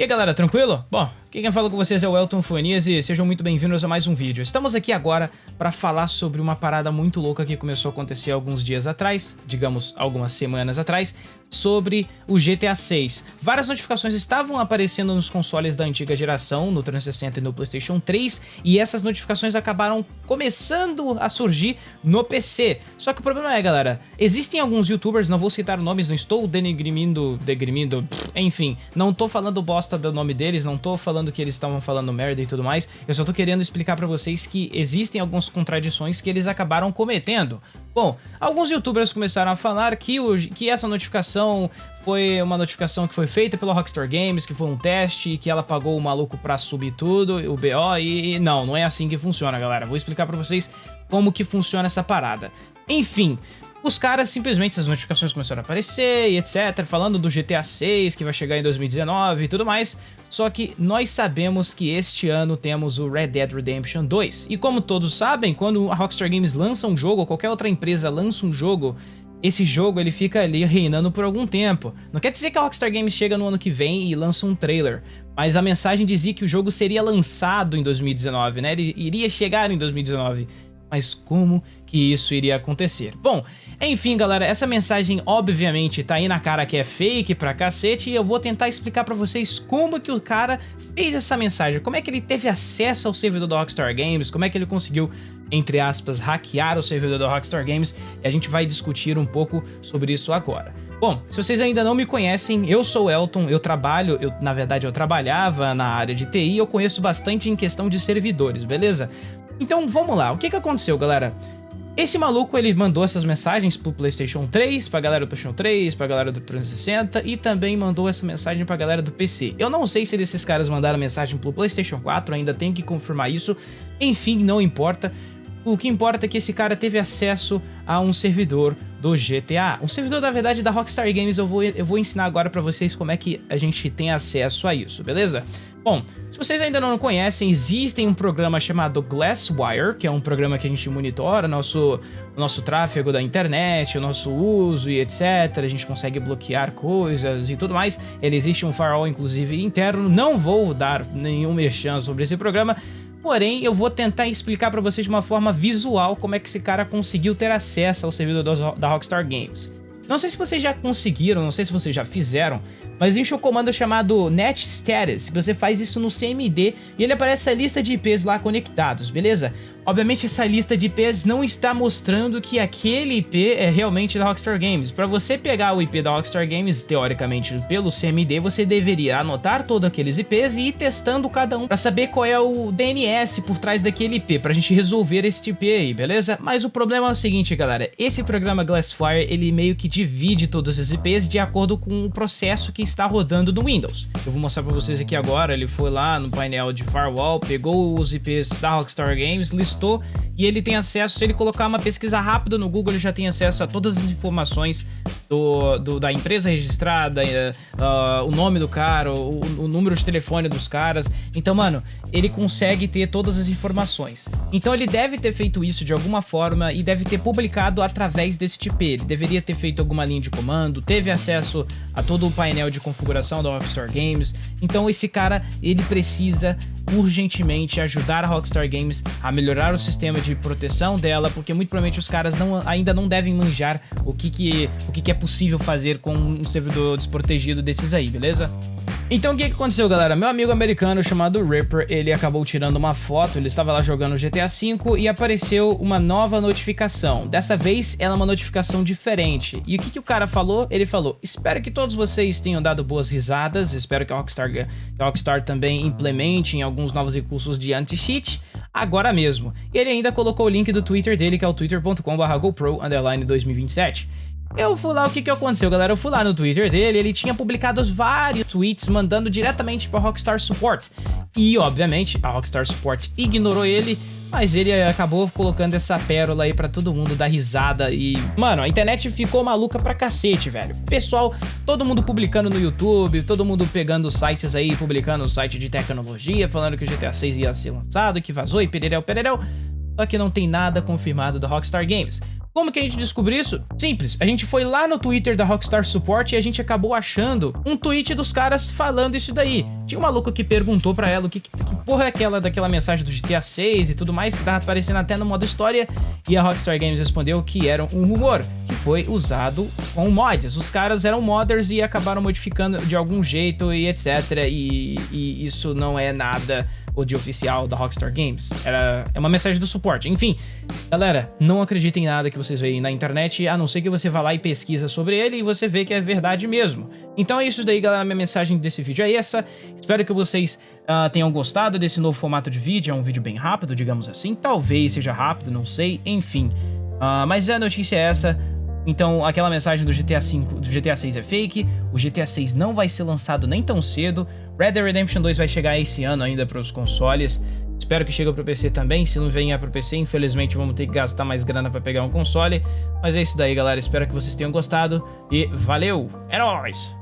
E aí galera, tranquilo? Bom, quem fala com vocês é o Elton Fonias e sejam muito bem-vindos a mais um vídeo. Estamos aqui agora para falar sobre uma parada muito louca que começou a acontecer alguns dias atrás, digamos algumas semanas atrás, sobre o GTA 6. Várias notificações estavam aparecendo nos consoles da antiga geração, no 360 e no Playstation 3, e essas notificações acabaram começando a surgir no PC. Só que o problema é, galera, existem alguns youtubers, não vou citar nomes, não estou denegrindo, degrimindo, enfim, não tô falando bosta do nome deles, não tô falando falando que eles estavam falando merda e tudo mais, eu só tô querendo explicar pra vocês que existem algumas contradições que eles acabaram cometendo. Bom, alguns youtubers começaram a falar que, o, que essa notificação foi uma notificação que foi feita pela Rockstar Games, que foi um teste, que ela pagou o maluco pra subir tudo, o BO, e, e não, não é assim que funciona, galera. Vou explicar pra vocês como que funciona essa parada. Enfim, os caras simplesmente, essas notificações começaram a aparecer e etc, falando do GTA 6 que vai chegar em 2019 e tudo mais, só que nós sabemos que este ano temos o Red Dead Redemption 2. E como todos sabem, quando a Rockstar Games lança um jogo, ou qualquer outra empresa lança um jogo, esse jogo ele fica ali reinando por algum tempo. Não quer dizer que a Rockstar Games chega no ano que vem e lança um trailer, mas a mensagem dizia que o jogo seria lançado em 2019, né? Ele iria chegar em 2019 mas como que isso iria acontecer? Bom, enfim galera, essa mensagem obviamente tá aí na cara que é fake pra cacete e eu vou tentar explicar pra vocês como que o cara fez essa mensagem, como é que ele teve acesso ao servidor da Rockstar Games, como é que ele conseguiu entre aspas, hackear o servidor da Rockstar Games e a gente vai discutir um pouco sobre isso agora. Bom, se vocês ainda não me conhecem, eu sou o Elton, eu trabalho, eu, na verdade eu trabalhava na área de TI eu conheço bastante em questão de servidores, beleza? Então vamos lá, o que que aconteceu, galera? Esse maluco, ele mandou essas mensagens pro Playstation 3, pra galera do Playstation 3, pra galera do 360 e também mandou essa mensagem pra galera do PC. Eu não sei se esses caras mandaram mensagem pro Playstation 4, ainda tenho que confirmar isso. Enfim, não importa. O que importa é que esse cara teve acesso a um servidor do GTA. Um servidor, na verdade, da Rockstar Games, eu vou, eu vou ensinar agora pra vocês como é que a gente tem acesso a isso, beleza? Bom, se vocês ainda não conhecem, existe um programa chamado Glasswire, que é um programa que a gente monitora nosso, o nosso tráfego da internet, o nosso uso e etc. A gente consegue bloquear coisas e tudo mais. Ele existe um firewall, inclusive, interno. Não vou dar nenhum mexão sobre esse programa, Porém, eu vou tentar explicar para vocês de uma forma visual como é que esse cara conseguiu ter acesso ao servidor da Rockstar Games. Não sei se vocês já conseguiram, não sei se vocês já fizeram, mas existe um comando chamado net status, você faz isso no CMD e ele aparece a lista de IPs lá conectados, beleza? Obviamente essa lista de IPs não está mostrando que aquele IP é realmente da Rockstar Games. Para você pegar o IP da Rockstar Games, teoricamente pelo CMD, você deveria anotar todos aqueles IPs e ir testando cada um para saber qual é o DNS por trás daquele IP, para a gente resolver esse IP aí, beleza? Mas o problema é o seguinte, galera, esse programa Glassfire, ele meio que divide todos esses IPs de acordo com o processo que está rodando no Windows. Eu vou mostrar para vocês aqui agora, ele foi lá no painel de firewall, pegou os IPs da Rockstar Games, listou e ele tem acesso, se ele colocar uma pesquisa rápida no Google, ele já tem acesso a todas as informações do, do, da empresa registrada, uh, o nome do cara, o, o, número de telefone dos caras. Então, mano, ele consegue ter todas as informações. Então ele deve ter feito isso de alguma forma e deve ter publicado através desse TP. Ele deveria ter feito alguma linha de comando, teve acesso a todo o painel de configuração da Rockstar Games. Então esse cara, ele precisa urgentemente ajudar a Rockstar Games a melhorar o sistema de proteção dela, porque muito provavelmente os caras não, ainda não devem manjar o que, que, o que, que é possível fazer com um servidor desprotegido desses aí, beleza? Então o que, que aconteceu, galera? Meu amigo americano chamado Ripper, ele acabou tirando uma foto, ele estava lá jogando GTA V e apareceu uma nova notificação. Dessa vez, ela é uma notificação diferente. E o que, que o cara falou? Ele falou, espero que todos vocês tenham dado boas risadas, espero que a Rockstar, que a Rockstar também implemente alguns novos recursos de anti-cheat agora mesmo. E ele ainda colocou o link do Twitter dele, que é o twitter.com.br GoPro 2027. Eu fui lá, o que que aconteceu, galera? Eu fui lá no Twitter dele, ele tinha publicado vários tweets mandando diretamente para Rockstar Support. E, obviamente, a Rockstar Support ignorou ele, mas ele acabou colocando essa pérola aí pra todo mundo dar risada e... Mano, a internet ficou maluca pra cacete, velho. Pessoal, todo mundo publicando no YouTube, todo mundo pegando sites aí, publicando site de tecnologia, falando que o GTA 6 ia ser lançado, que vazou e pererel, pererel. Só que não tem nada confirmado da Rockstar Games. Como que a gente descobriu isso? Simples, a gente foi lá no Twitter da Rockstar Support e a gente acabou achando um tweet dos caras falando isso daí. Tinha um maluco que perguntou para ela o que, que, porra é aquela daquela mensagem do GTA 6 e tudo mais, que tava aparecendo até no modo história, e a Rockstar Games respondeu que era um rumor, que foi usado com mods. Os caras eram modders e acabaram modificando de algum jeito e etc. E, e isso não é nada o de oficial da Rockstar Games. Era, é uma mensagem do suporte. Enfim, galera, não acreditem em nada que vocês veem na internet, a não ser que você vá lá e pesquisa sobre ele e você vê que é verdade mesmo. Então é isso daí, galera. Minha mensagem desse vídeo é essa. Espero que vocês uh, tenham gostado desse novo formato de vídeo. É um vídeo bem rápido, digamos assim. Talvez seja rápido, não sei. Enfim. Uh, mas a notícia é essa. Então, aquela mensagem do GTA 5, do GTA 6 é fake, o GTA 6 não vai ser lançado nem tão cedo, Red Dead Redemption 2 vai chegar esse ano ainda para os consoles, espero que chegue para o PC também, se não para o PC, infelizmente vamos ter que gastar mais grana para pegar um console, mas é isso daí galera, espero que vocês tenham gostado e valeu, é nóis!